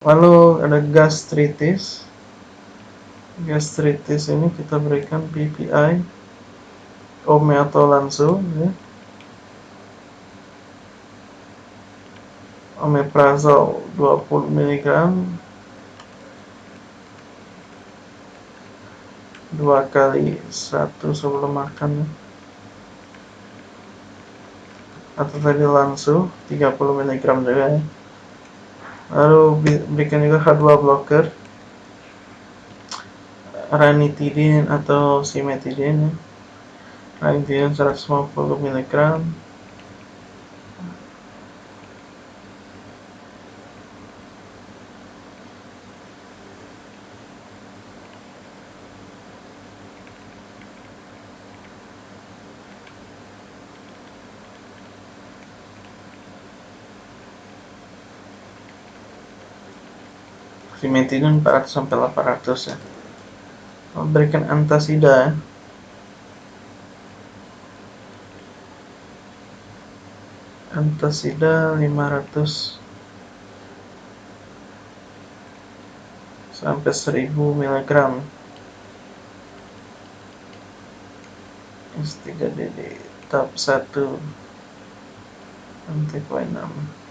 lalu ada gastritis gastritis ini kita berikan PPI omeprazole ya. omeprazole 20 mg dua kali satu sebelum makan ya. atau tadi langsung 30 mg juga ya lalu berikan juga H2 blocker. Ranitidin atau simetidin ranitidin 150 mg simetidin 400 sampai 800 ya. Memberikan antasida antasida 500 sampai 1000 mg S3DD tahap 1 anti 6